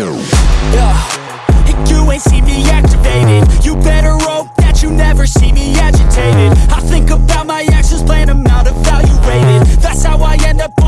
Yeah. You ain't see me activated You better hope that you never see me agitated. I think about my actions, plan them out, evaluated That's how I end up